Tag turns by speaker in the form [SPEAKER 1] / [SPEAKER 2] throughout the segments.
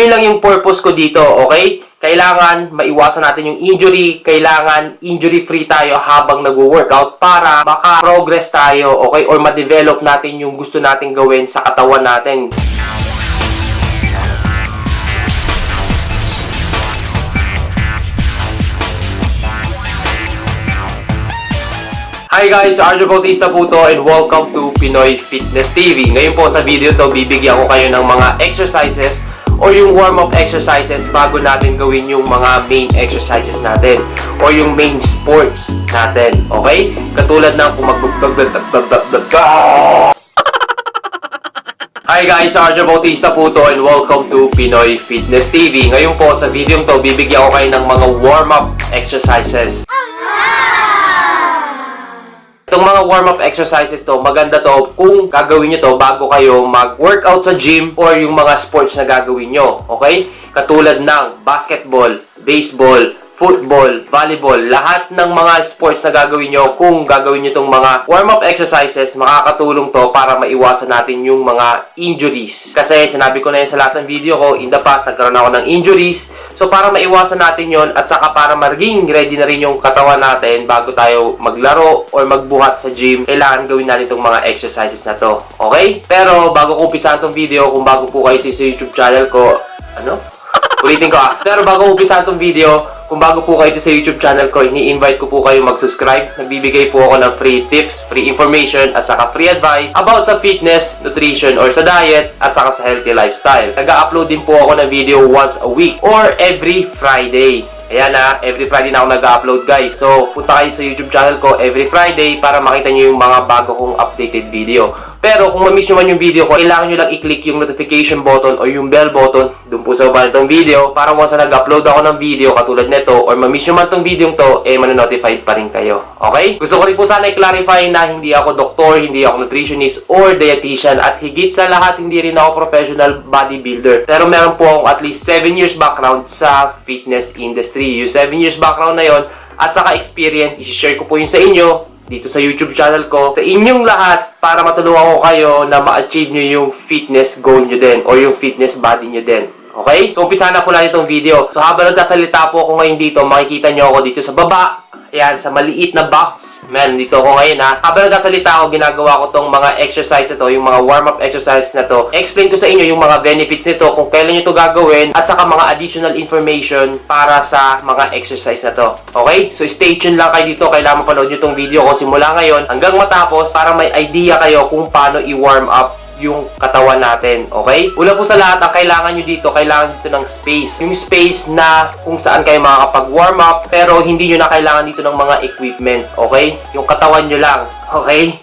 [SPEAKER 1] yun lang yung purpose ko dito, okay? Kailangan maiwasan natin yung injury, kailangan injury-free tayo habang nag-workout para maka-progress tayo, okay? Or ma-develop natin yung gusto nating gawin sa katawan natin. Hi guys, Arjo Bautista po to and welcome to Pinoy Fitness TV. Ngayon po sa video to, bibigyan ko kayo ng mga exercises or yung warm-up exercises bago natin gawin yung mga main exercises natin or yung main sports natin. Okay? Katulad ng kung mag Hi guys, Arjo Bautista po to and welcome to Pinoy Fitness TV. Ngayon po sa video to, bibigyan ko kayo ng mga warm-up exercises. Itong mga warm-up exercises to, maganda to kung gagawin nyo to bago kayo mag-workout sa gym or yung mga sports na gagawin nyo. Okay? Katulad ng basketball, baseball, football, volleyball, lahat ng mga sports na gagawin nyo, kung gagawin nyo itong mga warm-up exercises, makakatulong to para maiwasan natin yung mga injuries. Kasi sinabi ko na yun sa lahat ng video ko, in the past, nagkaroon ako ng injuries. So, para maiwasan natin yon at saka para maging ready na rin yung katawan natin bago tayo maglaro or magbuhat sa gym, kailangan gawin natin itong mga exercises na to. Okay? Pero, bago ko umpisahan itong video, kung bago po kayo sa YouTube channel ko, ano? Ulitin ko ah. Pero bago umpisahan itong video, kung bago po kayo sa YouTube channel ko, ini-invite ko po kayo mag-subscribe. Nagbibigay po ako ng free tips, free information, at saka free advice about sa fitness, nutrition, or sa diet, at saka sa healthy lifestyle. Nag-upload din po ako ng video once a week or every Friday. Ayan na, every Friday na ako nag-upload guys. So, punta kayo sa YouTube channel ko every Friday para makita nyo yung mga bago kong updated video. Pero kung ma-miss nyo man yung video ko, kailangan nyo lang i-click yung notification button o yung bell button dun po sa baba nitong video para once na nag-upload ako ng video katulad nito or ma-miss nyo man tong video to, eh mananotified pa rin kayo. Okay? Gusto ko rin po sana i-clarify na hindi ako doktor, hindi ako nutritionist or dietitian at higit sa lahat hindi rin ako professional bodybuilder. Pero meron po akong at least 7 years background sa fitness industry. Yung 7 years background na yon at saka experience, i-share ko po yun sa inyo dito sa YouTube channel ko sa inyong lahat para matulungan ko kayo na ma-achieve nyo yung fitness goal nyo din or yung fitness body nyo din. Okay? So, umpisa na po lang itong video. So, habang nagkasalita po ako ngayon dito, makikita nyo ako dito sa baba. Ayan, sa maliit na box. Man, dito ako ngayon ha. Habang nagkasalita ako, ginagawa ko tong mga exercise na yung mga warm-up exercise na to. Explain ko sa inyo yung mga benefits nito, kung kailan nyo to gagawin, at saka mga additional information para sa mga exercise na to. Okay? So, stay tuned lang kayo dito. Kailangan mapanood nyo tong video ko simula ngayon hanggang matapos para may idea kayo kung paano i-warm up yung katawan natin, okay? Una po sa lahat, ang kailangan nyo dito, kailangan dito ng space. Yung space na kung saan kayo makakapag-warm up, pero hindi nyo na kailangan dito ng mga equipment, okay? Yung katawan nyo lang, okay?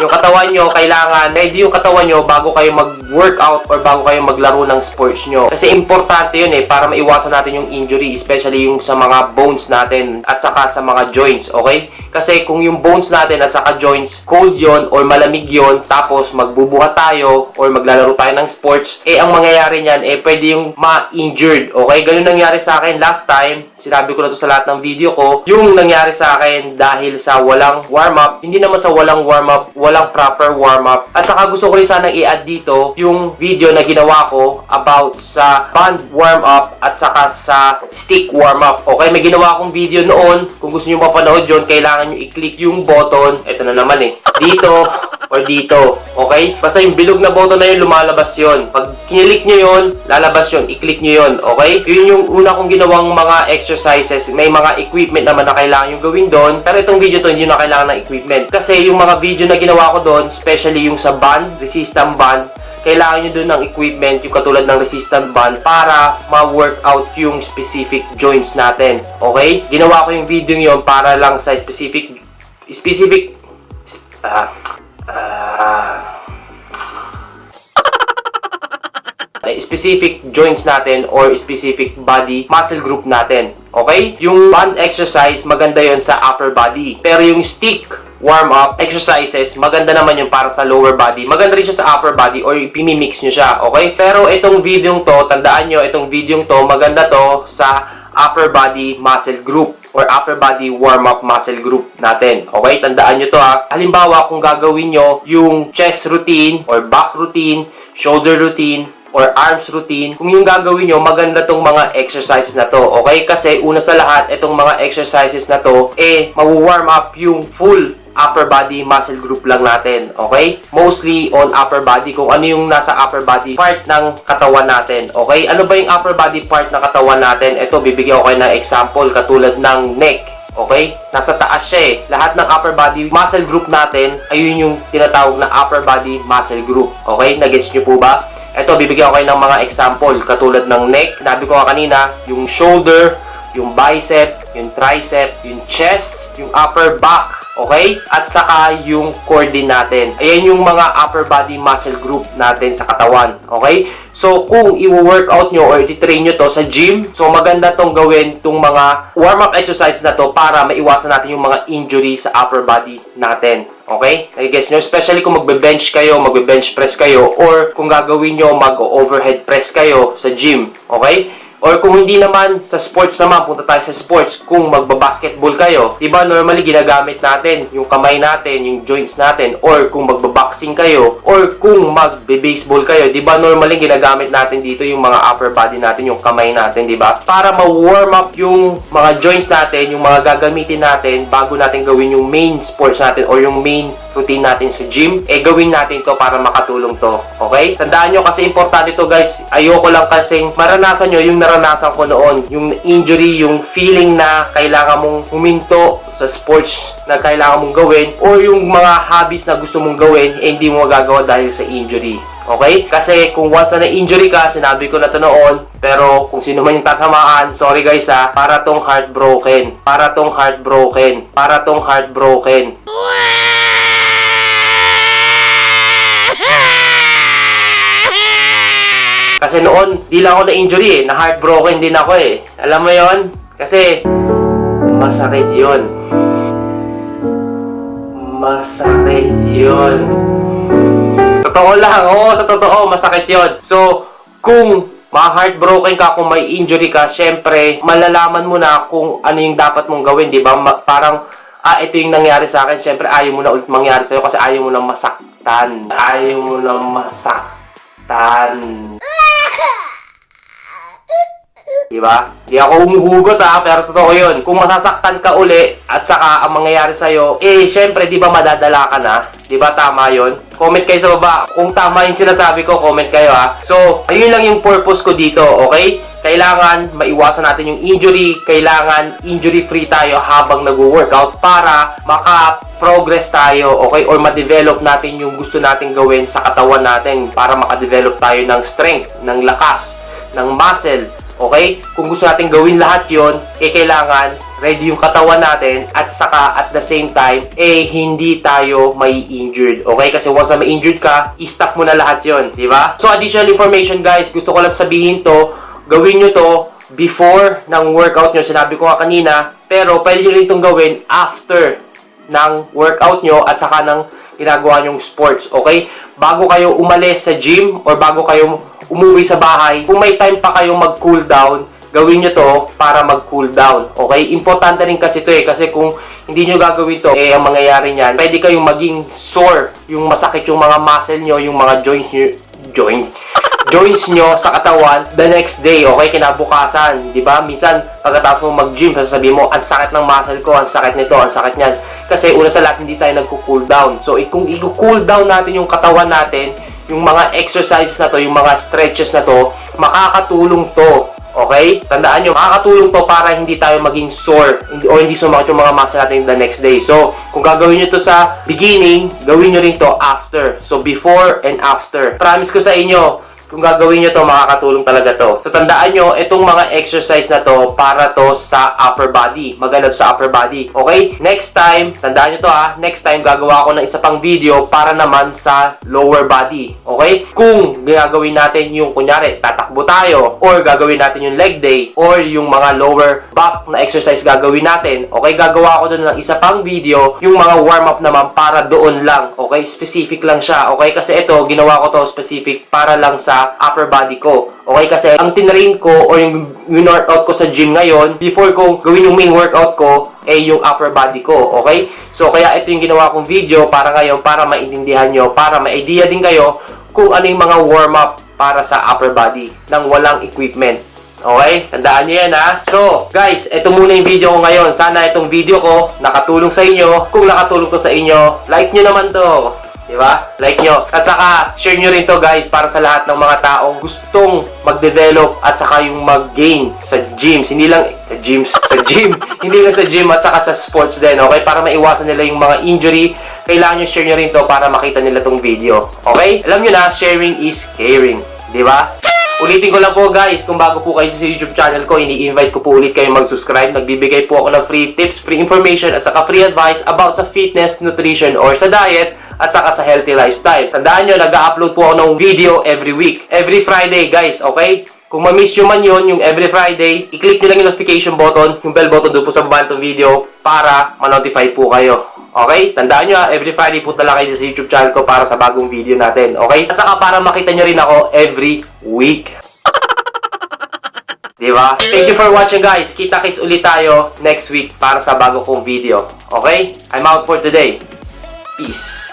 [SPEAKER 1] Yung katawan nyo, kailangan, ready yung katawan nyo bago kayo mag-workout or bago kayo maglaro ng sports nyo. Kasi importante yun eh, para maiwasan natin yung injury, especially yung sa mga bones natin at saka sa mga joints, okay? Kasi kung yung bones natin at saka joints, cold yon or malamig yon tapos magbubuhat tayo or maglalaro tayo ng sports, eh ang mangyayari niyan, eh pwede yung ma-injured, okay? Ganun nangyari sa akin last time, sinabi ko na to sa lahat ng video ko, yung nangyari sa akin dahil sa walang warm-up, hindi naman sa walang warm-up, walang proper warm-up. At saka gusto ko rin sanang i-add dito yung video na ginawa ko about sa band warm-up at saka sa stick warm-up. Okay, may ginawa akong video noon. Kung gusto nyo mapanood yun, kailangan nyo i-click yung button. Ito na naman eh. Dito or dito. Okay? Basta yung bilog na button na yun, lumalabas yun. Pag kinilik nyo yun, lalabas yun. I-click nyo yun. Okay? Yun yung una kong ginawang mga exercises. May mga equipment naman na kailangan yung gawin doon. Pero itong video to, hindi na kailangan ng equipment. Kasi yung mga video na ginawa ko doon, especially yung sa band, resistant band, kailangan nyo doon ng equipment, yung katulad ng resistant band, para ma-workout yung specific joints natin. Okay? Ginawa ko yung video yon para lang sa specific, specific, ah, ah, specific joints natin or specific body muscle group natin. Okay? Yung band exercise, maganda yon sa upper body. Pero yung stick warm-up exercises, maganda naman yung para sa lower body. Maganda rin siya sa upper body or ipimimix nyo siya. Okay? Pero itong video to, tandaan nyo, itong video to, maganda to sa upper body muscle group or upper body warm-up muscle group natin. Okay? Tandaan nyo to ha. Halimbawa, kung gagawin nyo yung chest routine or back routine, shoulder routine, or arms routine, kung yung gagawin nyo, maganda tong mga exercises na to. Okay? Kasi una sa lahat, itong mga exercises na to, eh, mawu-warm up yung full upper body muscle group lang natin. Okay? Mostly on upper body. Kung ano yung nasa upper body part ng katawan natin. Okay? Ano ba yung upper body part ng katawan natin? Ito, bibigyan ko kayo ng example katulad ng neck. Okay? Nasa taas siya eh. Lahat ng upper body muscle group natin, ayun yung tinatawag na upper body muscle group. Okay? Nagets nyo po ba? Ito, bibigyan ko kayo ng mga example. Katulad ng neck, sabi ko nga kanina, yung shoulder, yung bicep, yung tricep, yung chest, yung upper back, Okay? At saka yung core natin. Ayan yung mga upper body muscle group natin sa katawan. Okay? So, kung i-workout nyo or i-train nyo to sa gym, so maganda tong gawin tong mga warm-up exercises na to para maiwasan natin yung mga injury sa upper body natin. Okay? Nagigets nyo? Especially kung magbe-bench kayo, magbe-bench press kayo, or kung gagawin nyo mag-overhead press kayo sa gym. Okay? Or kung hindi naman, sa sports naman, punta tayo sa sports, kung magbabasketball kayo, di ba normally ginagamit natin yung kamay natin, yung joints natin, or kung magbaboxing kayo, or kung magbe-baseball kayo, di ba normally ginagamit natin dito yung mga upper body natin, yung kamay natin, di ba? Para ma-warm up yung mga joints natin, yung mga gagamitin natin, bago natin gawin yung main sports natin, or yung main routine natin sa gym, eh gawin natin to para makatulong to. Okay? Tandaan nyo kasi importante to guys. Ayoko lang kasing maranasan nyo yung naranasan ko noon. Yung injury, yung feeling na kailangan mong huminto sa sports na kailangan mong gawin or yung mga hobbies na gusto mong gawin, eh hindi mo magagawa dahil sa injury. Okay? Kasi kung once na na-injury ka, sinabi ko na to noon, pero kung sino man yung tatamaan, sorry guys ha, para tong heartbroken. Para tong heartbroken. Para tong heartbroken. Kasi noon, di lang ako na-injury eh. Na-heartbroken din ako eh. Alam mo yon Kasi, masakit yon Masakit yon Totoo lang. Oo, sa totoo, masakit yon So, kung ma-heartbroken ka, kung may injury ka, syempre, malalaman mo na kung ano yung dapat mong gawin, di ba? Ma- parang, ah, ito yung nangyari sa akin. Syempre, ayaw mo na ulit mangyari sa'yo kasi ayaw mo na masaktan. Ayaw mo na masaktan. Diba? Di ako umuhugot ha, pero totoo yun. Kung masasaktan ka uli at saka ang mangyayari sa'yo, eh, syempre, di ba madadala ka na? Di ba tama yun? Comment kayo sa baba. Kung tama yung sinasabi ko, comment kayo ha. So, ayun lang yung purpose ko dito, okay? Kailangan maiwasan natin yung injury. Kailangan injury-free tayo habang nag-workout para maka-progress tayo, okay? Or ma-develop natin yung gusto natin gawin sa katawan natin para maka-develop tayo ng strength, ng lakas, ng muscle, Okay? Kung gusto natin gawin lahat yon, eh kailangan ready yung katawan natin at saka at the same time, eh hindi tayo may injured. Okay? Kasi once na may injured ka, i-stop mo na lahat yon, di ba? So additional information guys, gusto ko lang sabihin to, gawin nyo to before ng workout nyo. Sinabi ko nga kanina, pero pwede nyo rin itong gawin after ng workout nyo at saka ng ginagawa nyong sports. Okay? Bago kayo umalis sa gym or bago kayo umuwi sa bahay, kung may time pa kayong mag-cool down, gawin nyo to para mag-cool down. Okay? Importante rin kasi to eh. Kasi kung hindi nyo gagawin to, eh, ang mangyayari niyan, pwede kayong maging sore. Yung masakit yung mga muscle nyo, yung mga joints nyo, joint, joints nyo sa katawan the next day, okay? Kinabukasan, di ba? Minsan, pagkatapos mo mag-gym, sasabihin mo, ang sakit ng muscle ko, ang sakit nito, ang sakit niyan. Kasi una sa lahat, hindi tayo nagko-cool down. So, kung i-cool down natin yung katawan natin, yung mga exercises na to, yung mga stretches na to, makakatulong to. Okay? Tandaan nyo, makakatulong to para hindi tayo maging sore o hindi sumakit yung mga muscle natin the next day. So, kung gagawin nyo to sa beginning, gawin nyo rin to after. So, before and after. Promise ko sa inyo, kung gagawin nyo to, makakatulong talaga to. So, tandaan nyo, itong mga exercise na to, para to sa upper body. Maganda to sa upper body. Okay? Next time, tandaan nyo to ha, next time, gagawa ako ng isa pang video para naman sa lower body. Okay? Kung gagawin natin yung, kunyari, tatakbo tayo, or gagawin natin yung leg day, or yung mga lower back na exercise gagawin natin, okay? Gagawa ako doon ng isa pang video, yung mga warm-up naman para doon lang. Okay? Specific lang siya. Okay? Kasi ito, ginawa ko to specific para lang sa upper body ko. Okay, kasi ang tinrain ko or yung workout ko sa gym ngayon, before ko gawin yung main workout ko, eh yung upper body ko. Okay? So, kaya ito yung ginawa kong video para ngayon, para maintindihan nyo, para may idea din kayo kung ano yung mga warm-up para sa upper body ng walang equipment. Okay? Tandaan nyo yan ha. So, guys, ito muna yung video ko ngayon. Sana itong video ko nakatulong sa inyo. Kung nakatulong to sa inyo, like nyo naman to. Di ba? Like nyo. At saka, share nyo rin to guys para sa lahat ng mga taong gustong mag-develop at saka yung mag-gain sa gyms. Hindi lang sa gyms, sa gym. Hindi lang sa gym at saka sa sports din. Okay? Para maiwasan nila yung mga injury. Kailangan nyo share nyo rin to para makita nila tong video. Okay? Alam nyo na, sharing is caring. Di ba? Ulitin ko lang po guys, kung bago po kayo sa YouTube channel ko, ini-invite ko po ulit kayo mag-subscribe. Nagbibigay po ako ng free tips, free information, at saka free advice about sa fitness, nutrition, or sa diet, at saka sa healthy lifestyle. Tandaan nyo, nag-upload po ako ng video every week. Every Friday guys, okay? Kung ma-miss nyo man yun, yung every Friday, i-click nyo lang yung notification button, yung bell button doon po sa baba ng video para ma-notify po kayo. Okay? Tandaan nyo, ha, every Friday punta lang kayo sa YouTube channel ko para sa bagong video natin. Okay? At saka para makita nyo rin ako every week. Diba? Thank you for watching guys. Kita-kits ulit tayo next week para sa bago kong video. Okay? I'm out for today. Peace.